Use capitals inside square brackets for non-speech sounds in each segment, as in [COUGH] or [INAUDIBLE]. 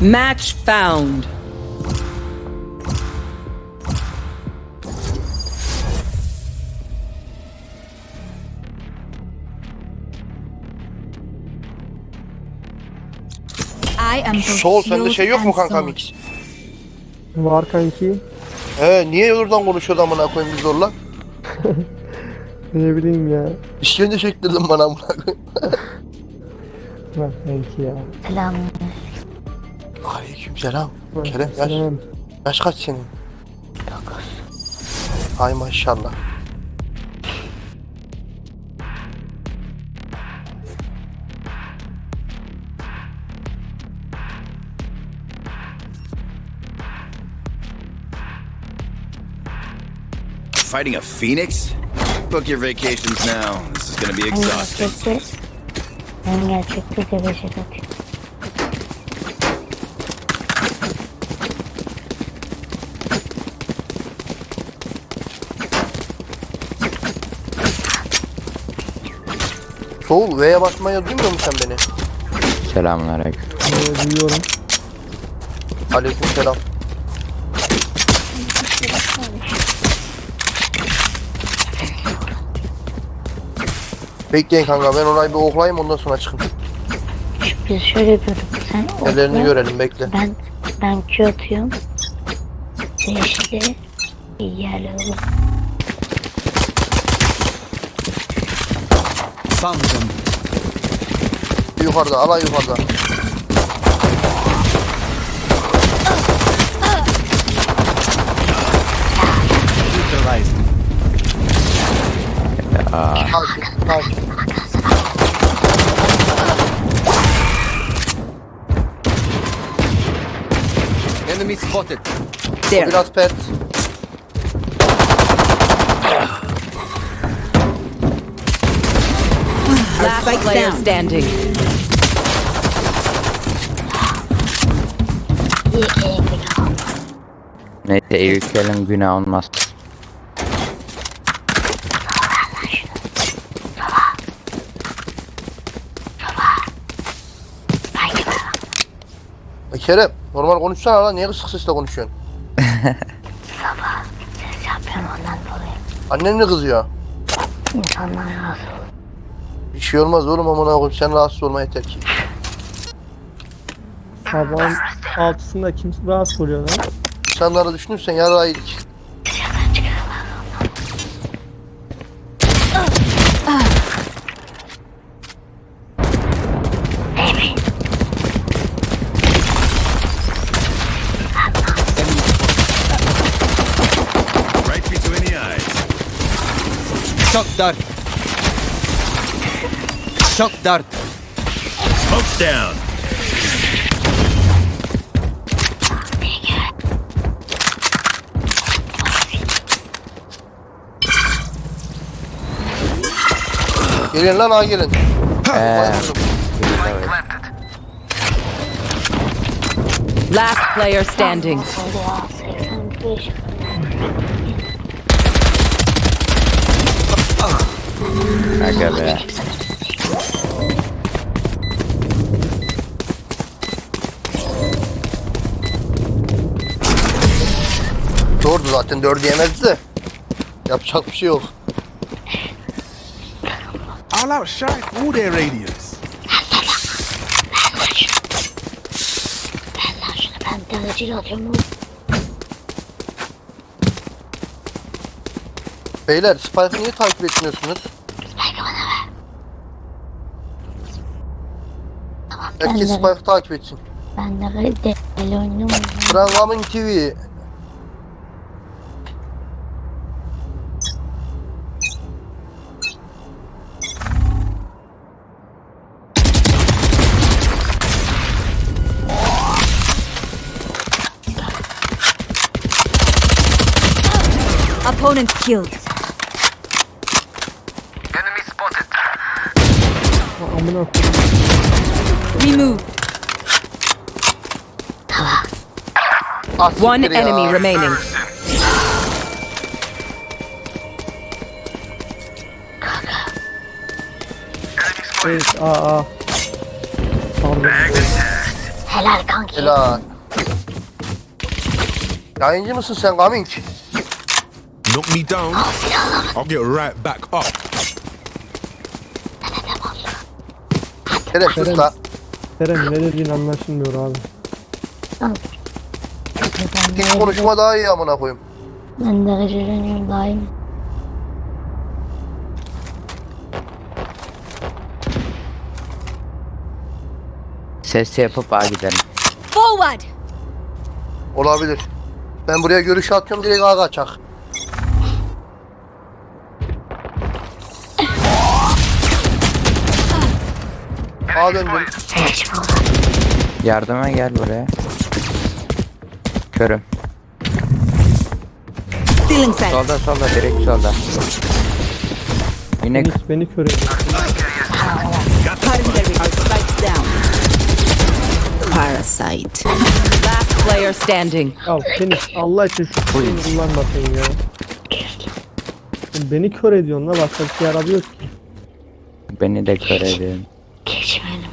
Match found. I am both Sol sende şey yok mu and kanka mix? Var kanki. He niye oradan konuşuyordu amına koyayım biz zorla? [LAUGHS] Ne bileyim ya. İşkence çektirdin bana amına koyayım. [LAUGHS] Var kanki ya. Selam. Selam. Kerem yaş, selam. yaş kaç senin? Ay maşallah. Fighting a phoenix? Book your vacations now. This is gonna be exhausting. gerçekte gerçekte gelecek Soğul V'ye basmaya duymuyor musun sen beni? Selamünaleyküm. Ee, duyuyorum. Aleyküm selam. Bekleyin kanka ben orayı bir oklayayım ondan sonra çıkın. Biz şöyle yapıyorduk. Sen Ellerini okla, görelim bekle. Ben ben Q atıyorum. Seçti. Yerli olur. Them. Yukarıda alay yukarıda. Neutralized. Sakin sakin. Enemy spotted. There. biraz pet. Last player standing. İyi iyi günah. Neyse Eyükel'in günah olmaz. E, Kerem normal konuşsana lan niye kısık sesle konuşuyorsun? Ses yapıyorum ondan dolayı. Annen mi kızıyor? İnsanlar razı şey olmaz oğlum amına koyayım sen rahatsız olma yeter ki. Sabahın altısında kim rahatsız oluyor lan? İnsanları düşünürsen yarrağı yedik. Dışarıdan çıkarırlar. Shock dart. Shock dart. Smoke down. Gelin lan ha gelin. Eee Last player standing. Oldu ya 85. aga be. Zaten dördü yemezdi de. Yapacak bir şey yok. All out shot through their. Ben oğlum. Beyler Spike'ı niye takip etmiyorsunuz? Spike'ı bana ver. Tamam Herkes Spike'ı takip etsin. ben de deli oynuyorum. Programın TV. Opponent killed. Ha, Amına koyayım. Remove. Ah, One siktir ya. enemy remaining. Evet aa aa. Pardon. Helal kanki. Helal. Yayıncı mısın sen Gaming? Knock me down, I'll get right back up. Kerem sus la. Kerem ne dediğin anlaşılmıyor abi. Hiç konuşma daha iyi amına koyayım. Ben de gıcırınıyorum daim. Ses yapıp A gidelim. Forward! Olabilir. Ben buraya görüş atıyorum direkt ağa kaçak. Ağa döndüm. Yardıma gel buraya. Körüm. Solda solda direkt solda. Yine Beni, beni kör ediyor. Spikes down. Parasite. Last player standing. Ya Fenix Allah için şu kuyunu kullanmasın ya. Beni kör ediyorsun la başka bir şey yaramıyor ki. beni de kör ediyorsun. Geç önüme.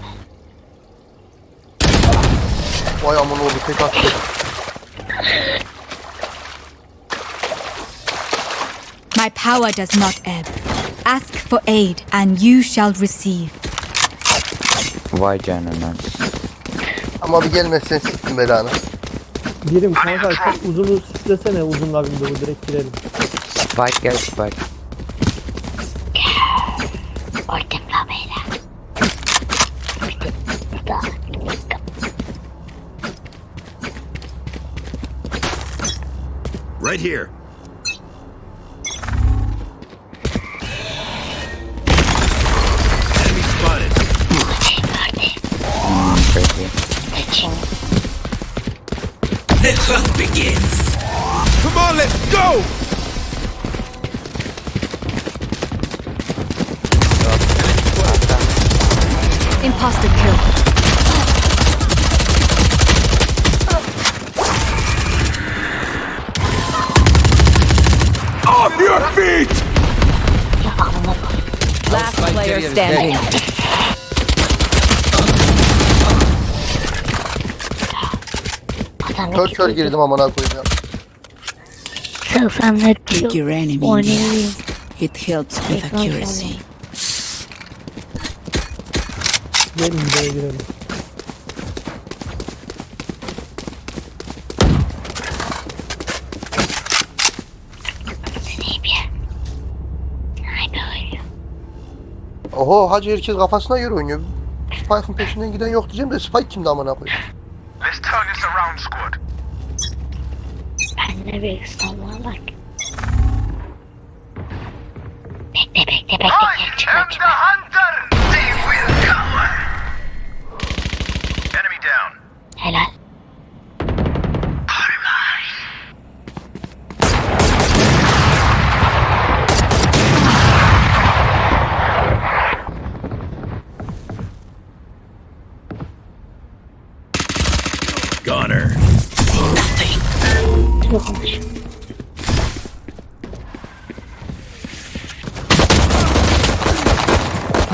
Vay amına oldu tek attı. My power does not ebb. Ask for aid, and you shall receive. Vay canına. Ama bir gelmezsen siktim belanı. Birim kanka çok uzunu sislesene uzunla bir bu direkt girelim. Spike gel Spike. Right here. Kör kör girdim amına koyayım ya. Net Pick your enemy. It helps with accuracy. Gelin buraya girelim. Oho hacı herkes kafasına göre oynuyor. Spike'ın peşinden giden yok diyeceğim de Spike kimdi amına koyayım. Ben de bir İstanbul'a bak. Bekle bekle bekle. I Gel çıkma am the çıkma. hunter.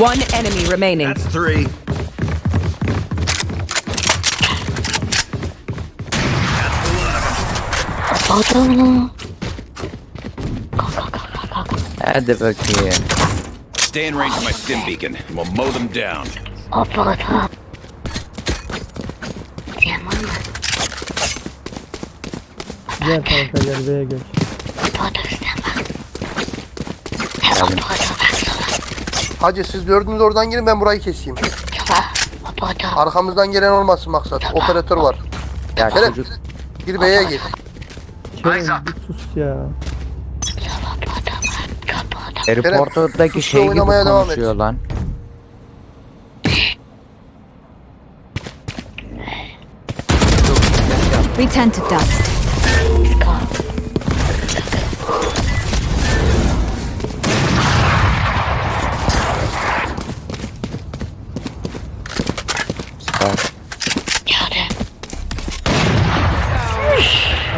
One enemy remaining. That's three. Odunu. Hadi bakayım. Stay in range of my stim beacon, and we'll mow them down. Oporto. Diyen var mı? Gel kanka gel B'ye gel. Oporto üstten bak. He oporto bak sola. Hacı siz dördünüz oradan girin ben burayı keseyim. Arkamızdan gelen olmasın maksat. Operatör var. Ya Kerem çocuk gir B'ye gir. Kerem bir sus ya. Da şey gibi oynamaya devam et. konuşuyor lan. Return to dust.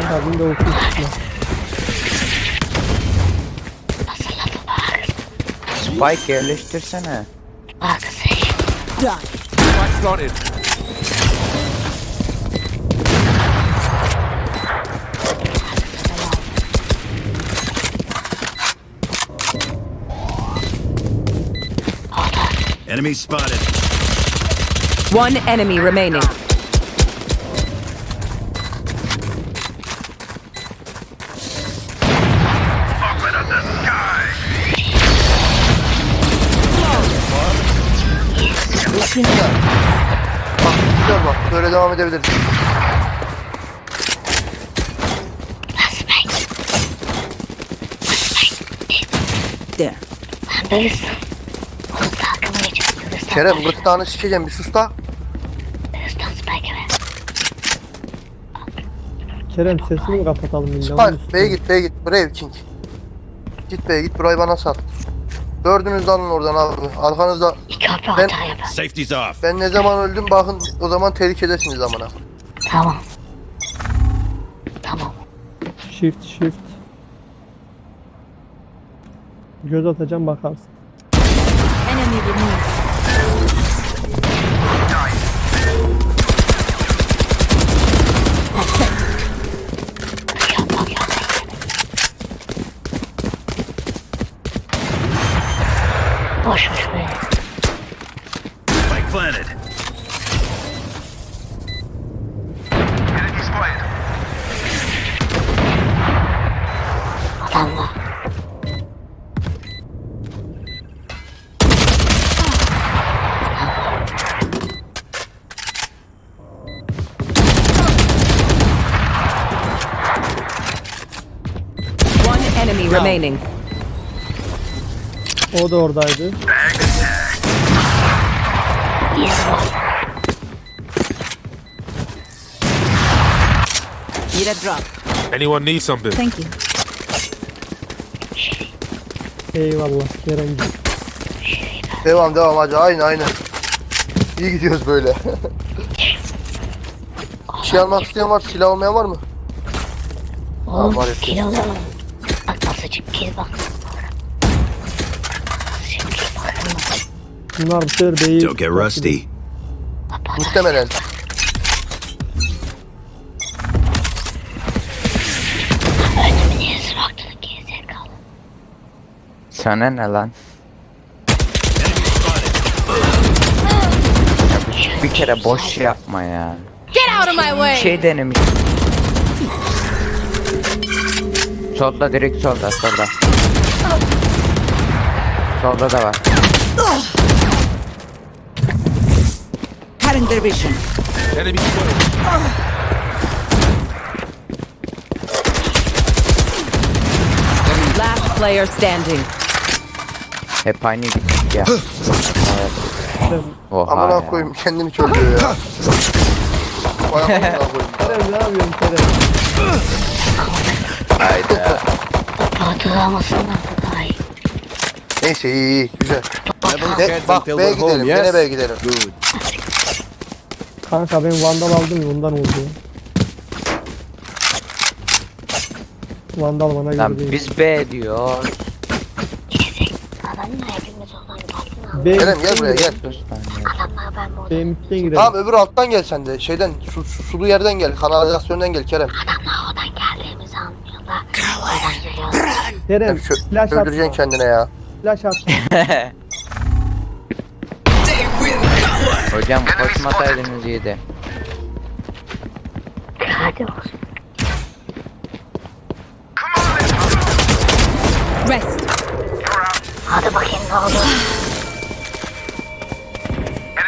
está vindo o Spike yerleştirsene. Spike spotted. Enemy spotted. One enemy remaining. Devam edebiliriz. There. Neredeyiz? Oğlum takımı geçip Kıbrıs'tan Kerem gırtlağını sikeceğim bir sus da. Kıbrıs'tan spike ver. Kerem sesini mi kapatalım? Spike B'ye git B'ye git. Brave King. Git B'ye git. Burayı bana sat. Dördünüz de alın oradan abi. Arkanızda İki hafta Ben- hata yapar. Safety's off. ben ne zaman öldüm bakın o zaman tehlikedesiniz amına. Tamam. Tamam. Shift shift. Göz atacağım bakarsın. Enemy removed. O da oradaydı. Need a drop. Anyone need something? Thank you. Eyvallah Kerem. Devam devam hacı aynı aynı. İyi gidiyoruz böyle. [LAUGHS] şey almak isteyen var, silah almayan var mı? Oğlum var kill alalım. Bak nasıl çık kill bak. Nasıl çık kill bakın. Bunlar bu sefer değil. Don't get rusty. Muhtemelen. Sana ne lan? Ya bir kere boş yapma ya. Get out of my way! Şey denemiş. Solda direkt solda solda. Solda da var. Cutting their vision. Enemy spotted. Last player standing. Hep aynı gittik ya. Evet. Oha Amına ya. koyayım kendini körlüyor ya. Vay amına koyayım. Kerem ne yapıyorsun Kerem? Hayda. Hatırlamasınlar da daha iyi. Neyse iyi iyi güzel. Bak B'ye gidelim. yes? Gene B'ye gidelim. Good. Kanka ben Vandal aldım ya ondan oldu. Vandal bana göre Lan değil. biz B diyor. B Kerem gel buraya gel. Adamlar ben burada. B midden girelim. Tamam öbür alttan gel sen de. Şeyden su, su- sulu yerden gel. Kanalizasyondan gel Kerem. Adamlar geliyorlar. Kerem Hep şö- flash öldüreceksin atma. kendine ya. Flash atma. [LAUGHS] Hocam koşmasaydınız iyiydi. Hadi olsun. Rest. Hadi bakayım ne oldu.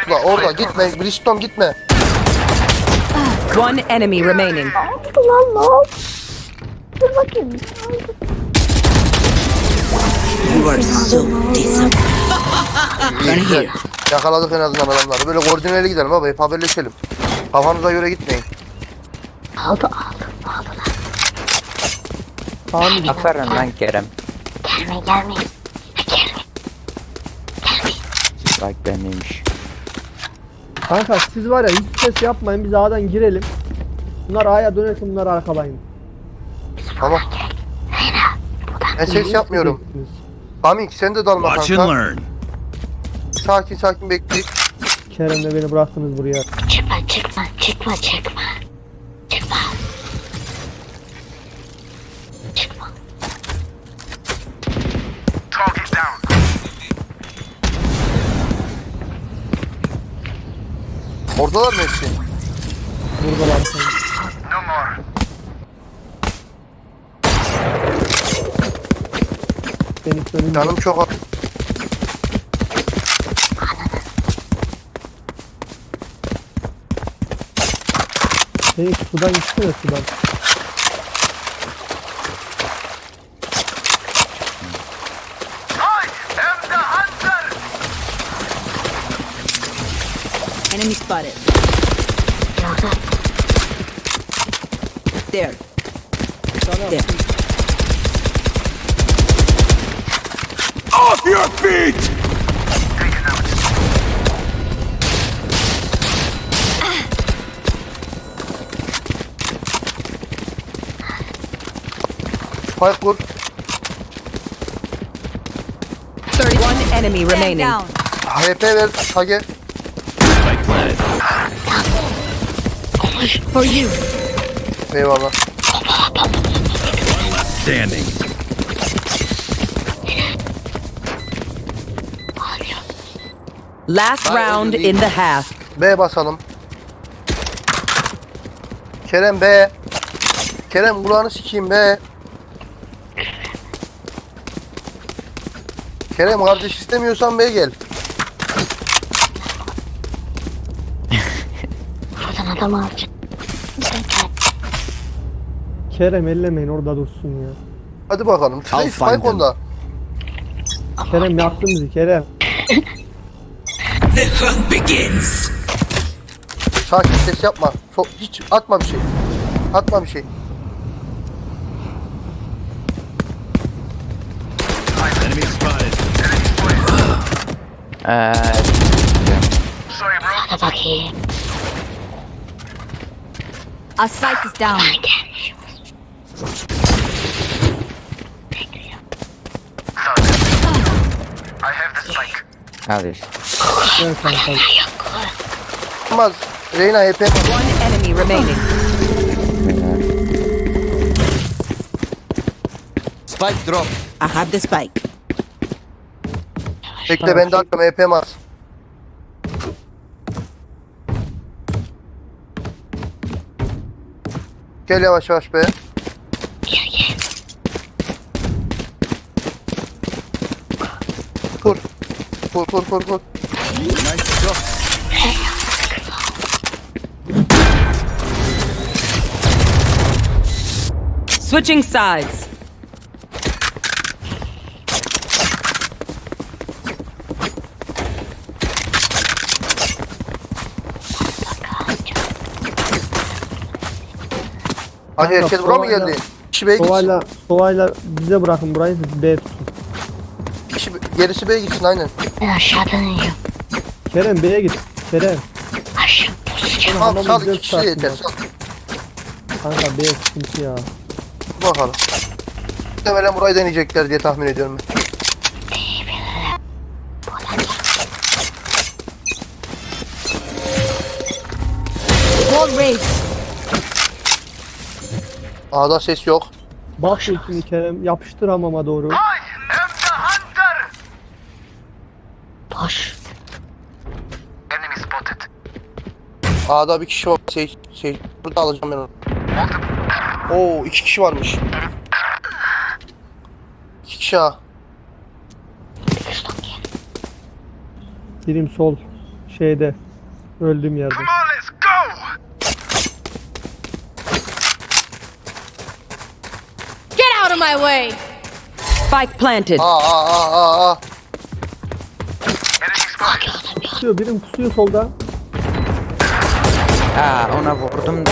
Ulan orada gitme. Bristom gitme. One enemy remaining. Ne oldu lan ne oldu? Dur bakayım. İyi, güzel. Yakaladık en azından adamları. Böyle koordineli gidelim abi. Hep haberleşelim. Kafanıza göre gitmeyin. Aldı aldı aldı lan. Tamam? Aferin lan Kerem. Gelmeyin gelmeyin. Gelmeyin. Bak benimmiş. Kanka siz var ya hiç ses yapmayın biz A'dan girelim. Bunlar A'ya dönersin bunlar arkalayın. Tamam. Ben ses yapmıyorum. Amik sen de dalma Watch and kanka. Sakin sakin bekleyip. Kerem'le beni bıraktınız buraya. Çıkma çıkma çıkma çıkma. Çıkma. Çıkma. Target down. Oradalar mı hepsi? Buradalar. No more. Benim. Canım çok Şey, sudan gitsene sudan. I am the hunter. Enemy spotted. There. There. Off your feet! Spike kur. 31 enemy remaining. down. HP ver. Planted. For you. Eyvallah. Standing. Last round in the half. B basalım. Kerem B. Kerem kulağını sikeyim B. Kerem kardeş istemiyorsan B gel. Buradan adam alacak. Kerem ellemeyin orada dursun ya. Hadi bakalım. Spike, I'll find Spike them. onda. Kerem yaktın bizi Kerem. Sakin ses yapma. So- hiç atma bir şey. Atma bir şey. Eee Sorry, bro. Hadi bakayım. Our spike is down. I have the spike. al işte. Gel kanka. Olmaz. Reyna One enemy remaining. Spike drop. I have the spike. Bekle ben de atmam HP var. Gel yavaş yavaş be. Kur. Kur kur kur kur. Nice shot. Switching sides. Hadi herkes buraya mı geldi? Kişi B'ye gitsin. Sovayla, sovayla bize bırakın burayı siz B tutun. Kişi, gerisi B'ye gitsin aynen. Ben aşağıdan iniyorum. Kerem B'ye git. Kerem. Aşağı. Tamam Adamı sal iki kişi de yeter. Sal. Kanka B sıkıntı ya. Bakalım. Muhtemelen burayı deneyecekler diye tahmin ediyorum ben. Wall raised. A'da ses yok. Bak ultini Kerem yapıştır hamama doğru. Boş. Enemy spotted. A'da bir kişi var. Şey, şey, burada alacağım ben onu. Oo iki kişi varmış. İki kişi A. Birim sol. Şeyde. Öldüğüm yerde. Come on, let's go. Get out of my way. Spike planted. A A A A A. Enemy spotted. Pusuyor birim pusuyor solda. Ha ona vurdum da.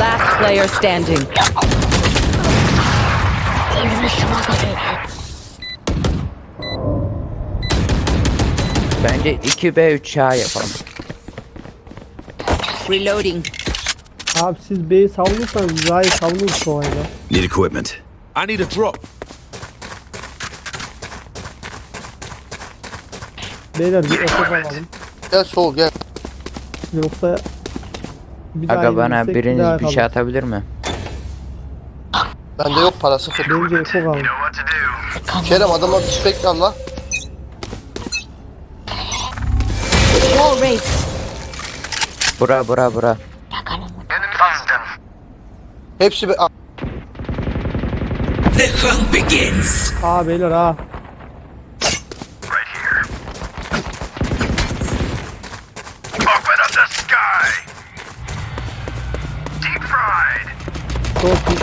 Last player standing. Bence 2B3 A yapalım. Reloading. Abi siz B'yi savunursanız A'yı savunuruz sovayla. Need equipment. I need a drop. Beyler bir efe alalım. Gel sol gel. Yoksa bir daha Aga bana bir biriniz bir şey atabilir mi? Bende yok para sıfır. Bence to do. Kerem adamlar bir spek al la. Wall raised. Bura bura bura. Hepsi be... Aa, Aa beyler ha. Right here. Open up the sky. Deep fried. Çok iyi.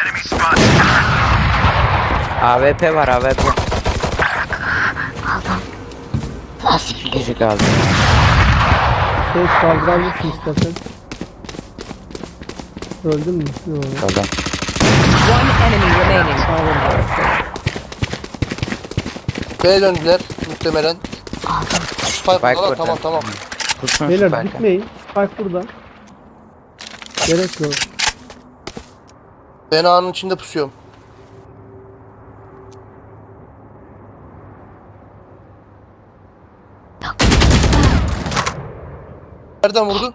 Enemy spotted. AWP var AWP. Nasıl Bir kişi kaldı. Şey kaldırabilirsin istersen. Öldün mü? Yok. Kaldı. One enemy remaining. B'ye döndüler muhtemelen. Spike burada burada. tamam tamam. Tutsun Beyler Spike'ı. gitmeyin. Spike burada. Gerek yok. Ben ağanın içinde pusuyorum. Nereden vurdun?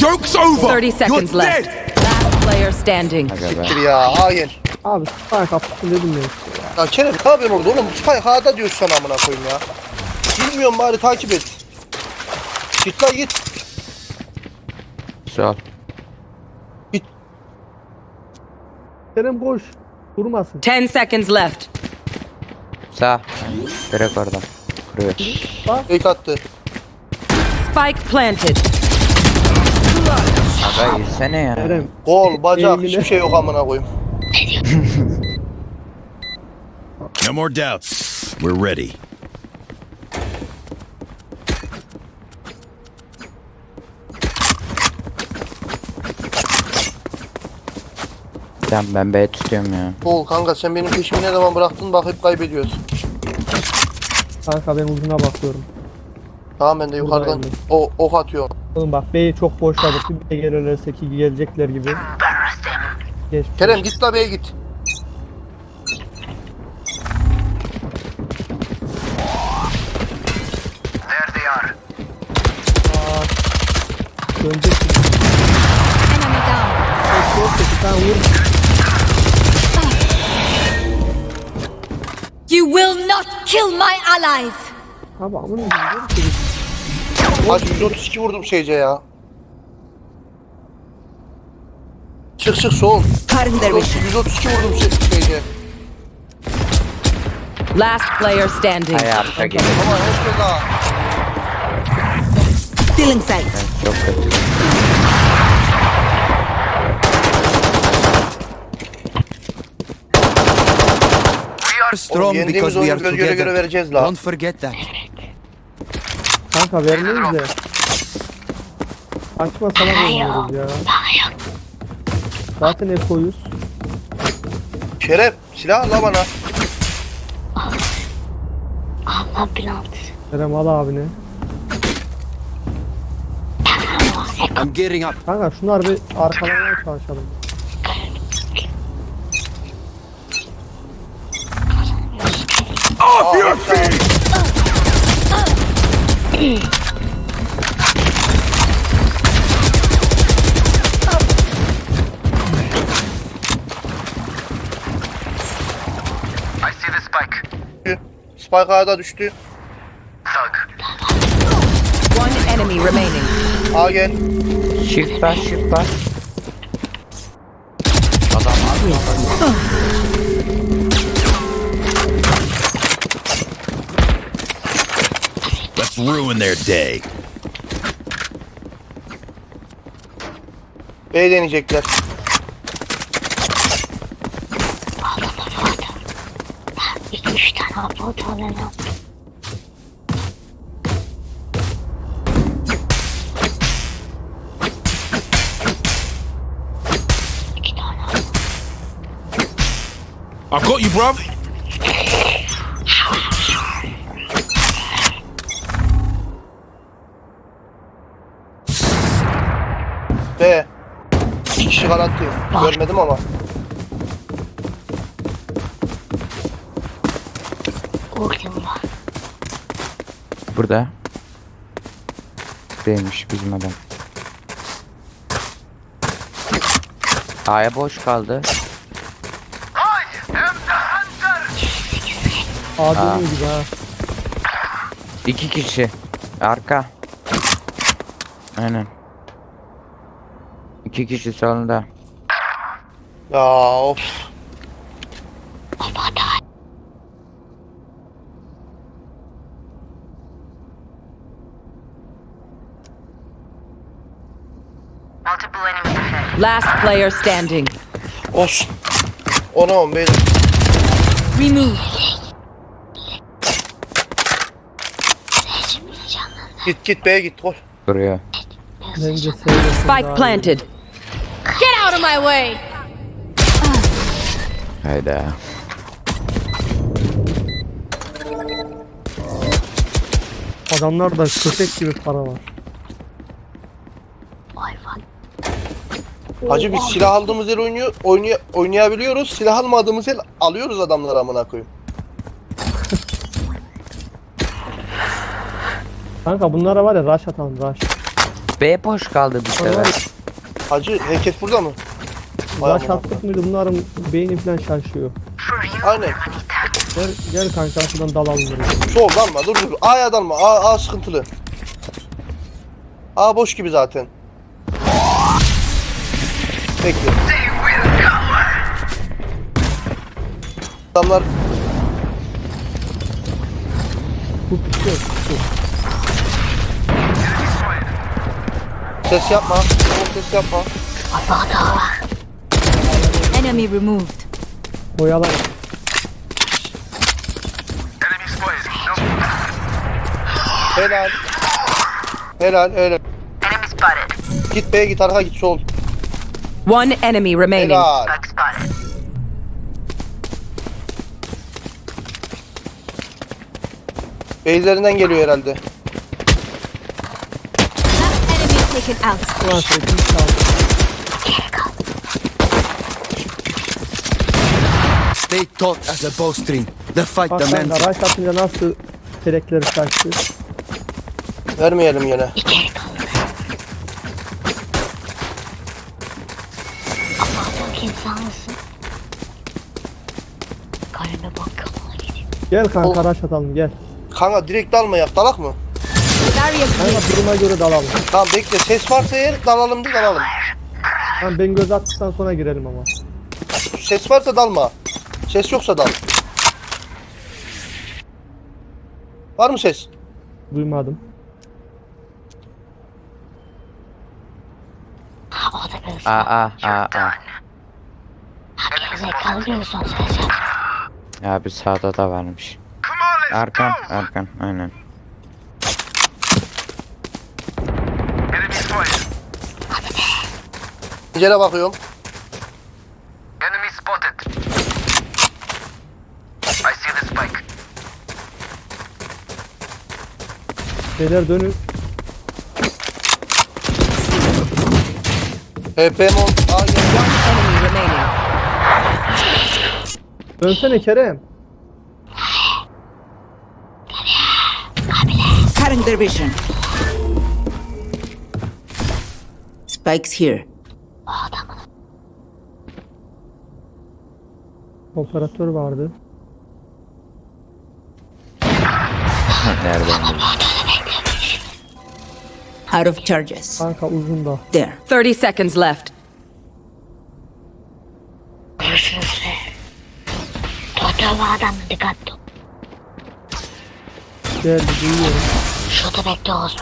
Joke's over. 30 seconds You're left. dead. Last player standing. Gir ya gel. Abi Spike kapısın dedim ya. Ya Kerem ne yapıyorsun orada oğlum? Spike A'da diyorsun sana amına koyayım ya. Bilmiyorum bari takip et. Git lan git. Sol. Kerem koş. Durmasın. 10 seconds left. Sağ. Direkt oradan. Kuruyor. Fake attı. Spike planted. Aga yesene ya. Kerem. Gol, bacak Eğimine- hiçbir şey yok amına koyayım. [LAUGHS] No more doubts. We're ready. Tamam ben B tutuyorum ya. Gol kanka sen benim peşimi ne zaman bıraktın bak hep kaybediyoruz. Kanka ben uzuna bakıyorum. Tamam ben de yukarıdan o ok atıyorum. Oğlum bak B'yi çok boşladık. Bir B gelirlerse ki gelecekler gibi. Geç. Kerem git la B'ye git. There they are. Dönecek. Enemy down. Çok kötü. Sen vur. You will not kill my allies. Abi amına koyayım. Hacı 132 vurdum şeyce ya. Çık çık sol. Vision. 132 vurdum şey- şeyce. Last player standing. Hayatta gibi. Ama hiç daha. Stealing sight. Çok kötü. We are oyunu göz göre göre vereceğiz la. forget that. Kanka vermeyiz de. Açma sana veriyoruz ya. Zaten ekoyuz. Şeref silah la bana. Allah bilansı. Kerem al abine. I'm getting up. Kanka şunlar bir arkalamaya çalışalım. Off your feet. I see the spike. Spike A'da düştü. Thug. One enemy remaining. A gel. Shift bas shift bas. Let's ruin their day. B deneyecekler. İki üç tane abla oturmalı. İki tane abla. I got you, bruv. Garanti. Görmedim ama. Vurdum var. Burada. Değilmiş bizim adam. A'ya boş kaldı. I am the hunter. Adem gibi ha. İki kişi. Arka. Aynen. İki kişi solunda. Ya of. Last player standing. Olsun. Ona on beyler. Remove. Git git B'ye git gol. Seyresin Spike planted. Out of my way! Hayda. Adamlarda köpek gibi para var. Hacı biz silah aldığımız el oynuyor, oynaya, oynayabiliyoruz. Silah almadığımız el alıyoruz adamları amına koyayım. Kanka bunlara var ya rush atalım rush. B boş kaldı bir sefer. Hacı herkes burada mı? Amına attık mıydı bunların beyni falan şaşıyor. Aynen. Gel, gel kanka şuradan dalalım buraya. Sol dalma dur dur. A'ya dalma. A, A sıkıntılı. A boş gibi zaten. Bekle. Adamlar Bu pişiyor. Ses yapma. Ses yapma. Enemy removed. Boyalar. Enemy spotted. No. Helal. Helal helal. Enemy spotted. Git B'ye git arka git sol. One enemy remaining. Helal. Beyzlerinden geliyor herhalde. Taken out. Sevdiğim çaldı. Stay taut as a bowstring. The fight Bak kanka demands. rush atınca nasıl telekleri kaçtı. Vermeyelim yine. Gel kanka rush atalım gel. Kanka direkt dalmayak dalak mı? Barrier Kanka duruma göre dalalım. Tamam bekle ses varsa eğer dalalım da dalalım. Tamam ben göz attıktan sonra girelim ama. Ses varsa dalma. Ses yoksa dal. Var mı ses? Duymadım. Ha o da böyle A A A A. zekalı diyorsun sen sen. Abi sağda da varmış. Arkan arkan aynen. Pencere bakıyorum. Enemy spotted. I see the spike. Beyler dönün. HP'm on. Aa gel. Enemy remaining. Dönsene Kerem. Cutting their vision. Spikes here. Operatör vardı. Nereden? Out of charges. Kanka uzun da. There. 30 seconds left. Görüşürüz. Fotoğrafı adam dikkatli. Geldi duyuyorum. Şurada bekle olsun.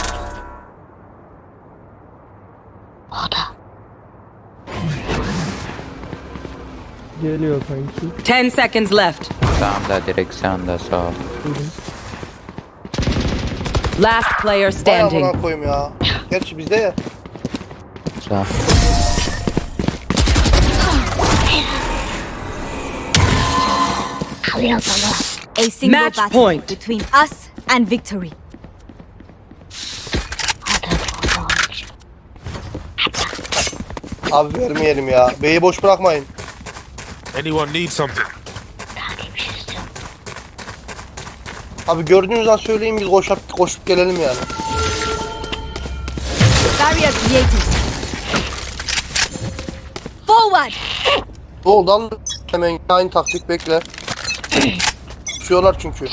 Geliyor kanki. 10 seconds left. Sağımda direkt sağımda sağ ol. Last player standing. amına koyayım ya. Gerçi bizde ya. Sağ. A single Match battle point. between us and victory. Abi vermeyelim ya. B'yi boş bırakmayın. Anyone need something? Abi gördüğünüz an söyleyin biz koşup, koşup gelelim yani. Barrier created. Forward! Al hemen aynı taktik bekle. Pusuyorlar çünkü.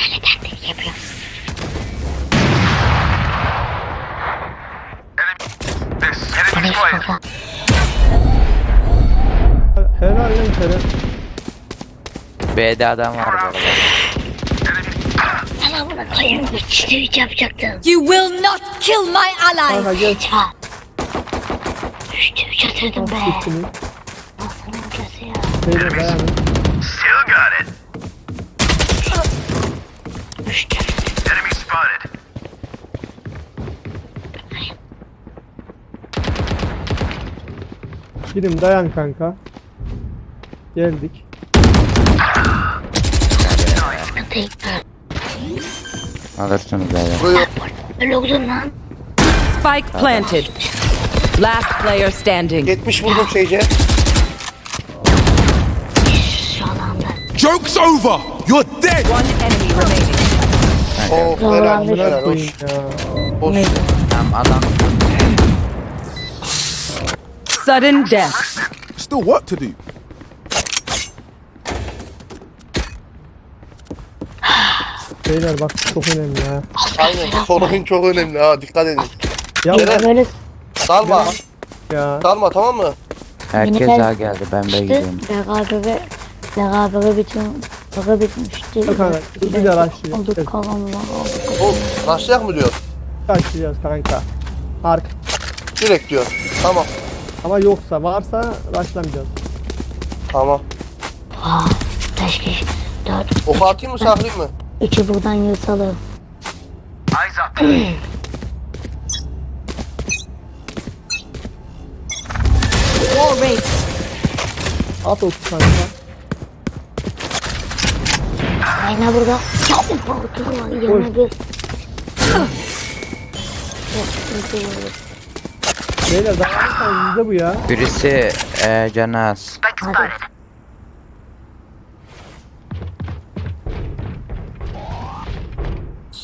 Helal lan Kerem. B'de adam var bu arada. Ben amına koyayım. Yapacaktım. You will not kill my allies! Çat. Üçte üç atırdım be. Ya. Still got it. Enemy spotted. Birim dayan kanka. Geldik. Sıkıntı yok. Alırsınız beyler. Vuruyor. Öyle oldun lan. Spike planted. Last player standing. 70 vurdum Sage'e. Şu alanda. Joke's over. You're dead. One enemy remaining. Oh Doğru helal anladım. helal Koyayım olsun. ya. olsun. Tamam adam. Sudden death. Still work to do. Beyler bak çok önemli ha. Aynen. Son oyun çok önemli ha dikkat edin. Ya Eren. Böyle Dalma. ya. Dalma tamam mı? Herkes Yine- daha geldi. Ben işte gidiyorum. beraber beraber bütün Baka bitmişti. Yok kanka, başlayalım. Olduk kalanlar olduk. Oğlum başlayak mı diyor? Kaçacağız kanka. Ark. Direkt diyor. Tamam. Ama yoksa varsa başlamayacağız. Tamam. Aa, beş kişi. Dört. Oku atayım mı saklayayım mı? Üçü buradan yırtalım. [CLEARS THROAT] War race. At 30 kanka. Ayna burada. Yok, sıkıntı yok. Beyler yüzde bu ya. Birisi e, canı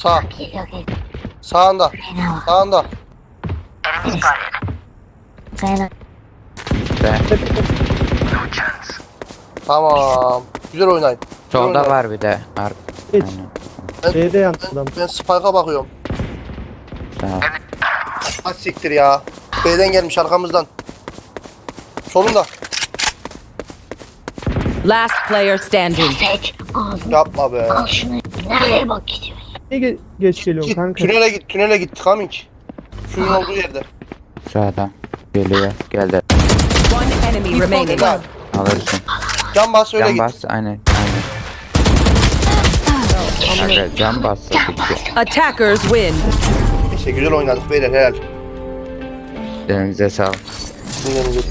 Sağ. Sağında. Sağında. İşte. No chance. Tamam. Güzel oynayın. Güzel Solda oynayın. var bir de. Ar Geç. Aynen. Adam. Ben Spike'a bakıyorum. Tamam. Hadi siktir ya. B'den gelmiş arkamızdan. Solunda. Last player standing. Yapma be. al şunu. Nereye bak gidiyor? Niye ge- geç geliyorsun Git kanka? tünele git. Tünele git. Coming. Suyun olduğu yerde. Şu adam. Geliyor. Geldi. One enemy remaining. Helal. Alırsın. Can bas öyle Can git. bas. Aynen. Aynen. Kanka can bas. bitti. Attackers win. Neyse güzel oynadık beyler helal. Elinize sağlık. Dinlenin.